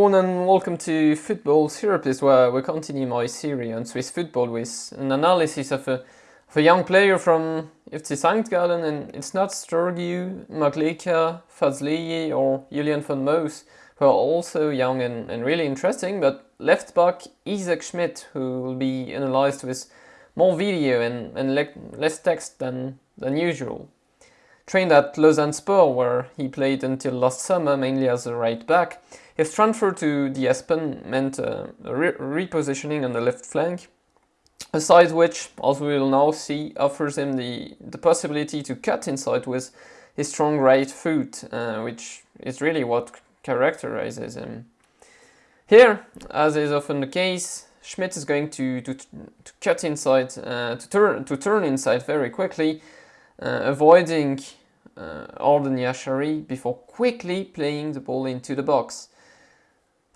And welcome to Football Therapist where we continue my series on Swiss football with an analysis of a, of a young player from FC St. Gallen and it's not Stergiou, Maglica, Fazliji or Julian von Moos who are also young and, and really interesting but left back Isaac Schmidt who will be analysed with more video and, and le less text than, than usual. Trained at Lausanne Sport where he played until last summer mainly as a right back, his transfer to the Espen meant a re repositioning on the left flank, a side which, as we will now see, offers him the, the possibility to cut inside with his strong right foot, uh, which is really what characterizes him. Here, as is often the case, Schmidt is going to, to, to cut inside, uh, to, turn, to turn inside very quickly, uh, avoiding uh, Ardon Jashari before quickly playing the ball into the box.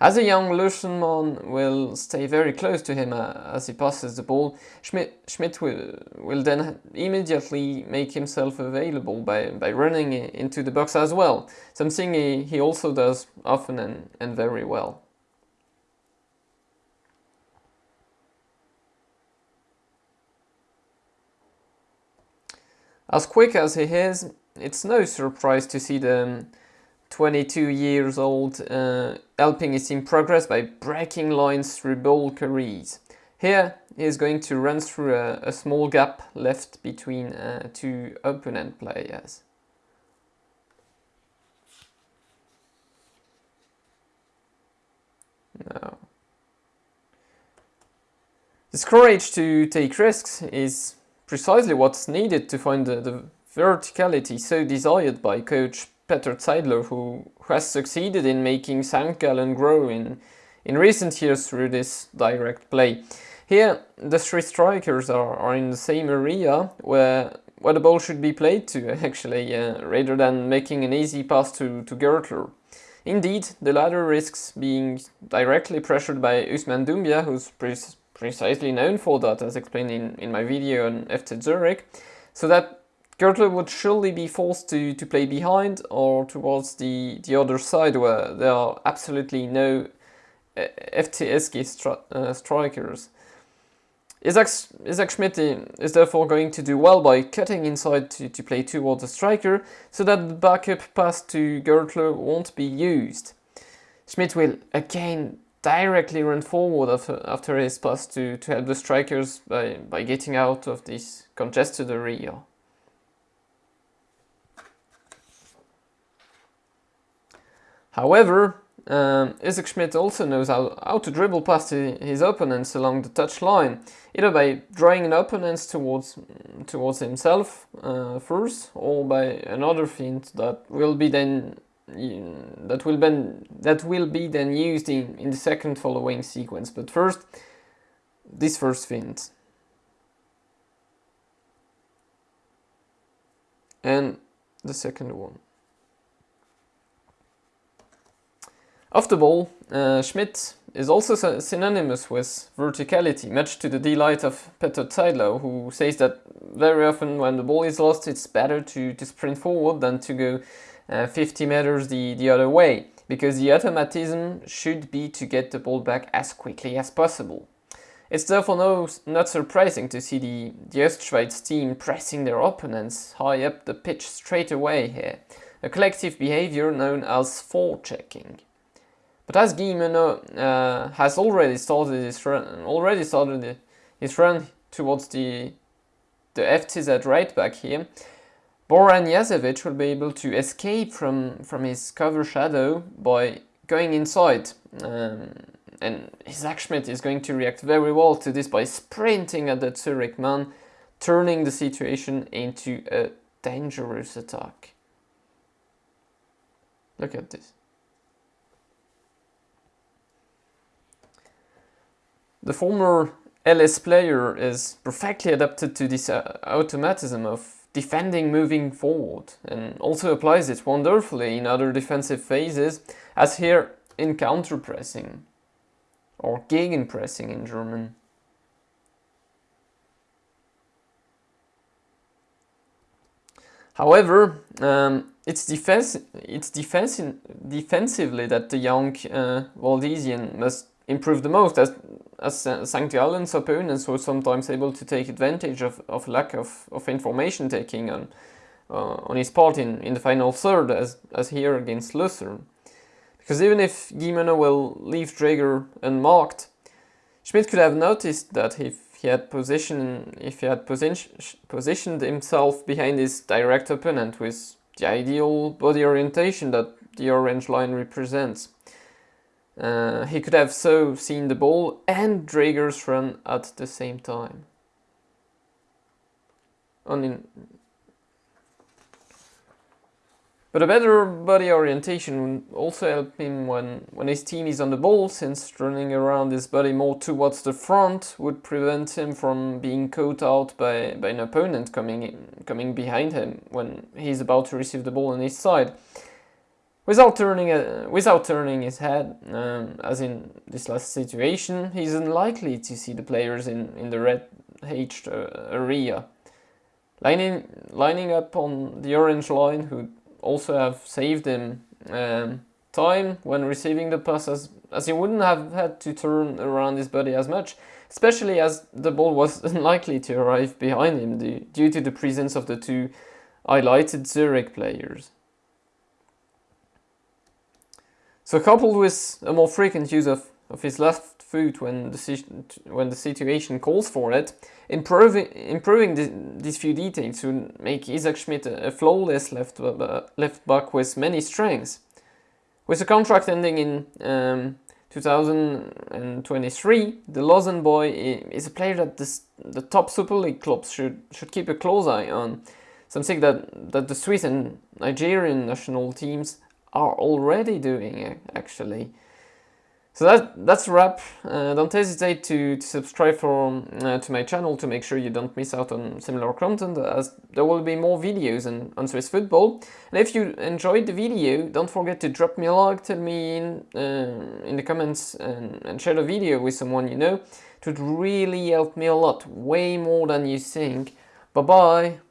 As a young Luschenmann will stay very close to him uh, as he passes the ball, Schmidt, Schmidt will, will then immediately make himself available by, by running into the box as well, something he, he also does often and, and very well. As quick as he is, it's no surprise to see the 22 years old, uh, helping his team progress by breaking lines through ball carries. Here, he is going to run through a, a small gap left between uh, two opponent players. Now, This courage to take risks is precisely what's needed to find the, the verticality so desired by coach Peter Zeidler, who, has succeeded in making St. Gallen grow in, in recent years through this direct play. Here, the three strikers are, are in the same area where, where the ball should be played to, actually, uh, rather than making an easy pass to, to Görtler. Indeed, the latter risks being directly pressured by Ousmane Doumbia, who's pre precisely known for that, as explained in, in my video on FC Zurich, so that Görtler would surely be forced to, to play behind or towards the, the other side where there are absolutely no uh, FCSG stri uh, strikers. Isaac, Isaac Schmidt is therefore going to do well by cutting inside to, to play towards the striker so that the backup pass to Görtler won't be used. Schmidt will again directly run forward after, after his pass to, to help the strikers by, by getting out of this congested area. However, um, Isaac Schmidt also knows how, how to dribble past his opponents along the touch line, either by drawing an opponent towards towards himself uh, first, or by another feint that will be then that will that will be then used in, in the second following sequence. But first, this first feint. And the second one. Off the ball, uh, Schmidt is also synonymous with verticality, much to the delight of Peter Zeidler, who says that very often when the ball is lost, it's better to, to sprint forward than to go uh, 50 meters the, the other way, because the automatism should be to get the ball back as quickly as possible. It's therefore no, not surprising to see the, the Ostschweiz team pressing their opponents high up the pitch straight away here, a collective behavior known as forechecking. But as Guillemenot uh, has already started his run, already started his run towards the the FCZ right back here, Boranijasevic will be able to escape from from his cover shadow by going inside. Um, and Isaac is going to react very well to this by sprinting at the Zurich man, turning the situation into a dangerous attack. Look at this. The former LS player is perfectly adapted to this uh, automatism of defending moving forward and also applies it wonderfully in other defensive phases as here in counter-pressing or gegenpressing in German. However, um, it's defense it's defense defensively that the young uh, Valdesian must improve the most as as St. Gallen's opponents were sometimes able to take advantage of, of lack of, of information taking on uh, on his part in, in the final third as, as here against Lucerne. Because even if Guillemenot will leave Dräger unmarked, Schmidt could have noticed that if he had positioned if he had position, positioned himself behind his direct opponent with the ideal body orientation that the orange line represents. Uh, he could have so seen the ball and Dräger's run at the same time. Only but a better body orientation would also help him when, when his team is on the ball, since running around his body more towards the front would prevent him from being caught out by, by an opponent coming, in, coming behind him when he's about to receive the ball on his side. Without turning, without turning his head, um, as in this last situation, he's unlikely to see the players in, in the red H uh, area. Lining, lining up on the orange line who also have saved him um, time when receiving the pass as, as he wouldn't have had to turn around his body as much, especially as the ball was unlikely to arrive behind him due to the presence of the two highlighted Zurich players. So coupled with a more frequent use of, of his left foot when the, when the situation calls for it, improving, improving the, these few details would make Isaac Schmidt a, a flawless left, uh, left back with many strengths. With the contract ending in um, 2023, the Lausanne boy is a player that this, the top Super League clubs should, should keep a close eye on. Something that, that the Swiss and Nigerian national teams are already doing it, actually. So that, that's wrap. Uh, don't hesitate to, to subscribe for, uh, to my channel to make sure you don't miss out on similar content as there will be more videos on, on Swiss football. And if you enjoyed the video, don't forget to drop me a like, tell me in, uh, in the comments and, and share the video with someone you know. It would really help me a lot, way more than you think. Bye bye!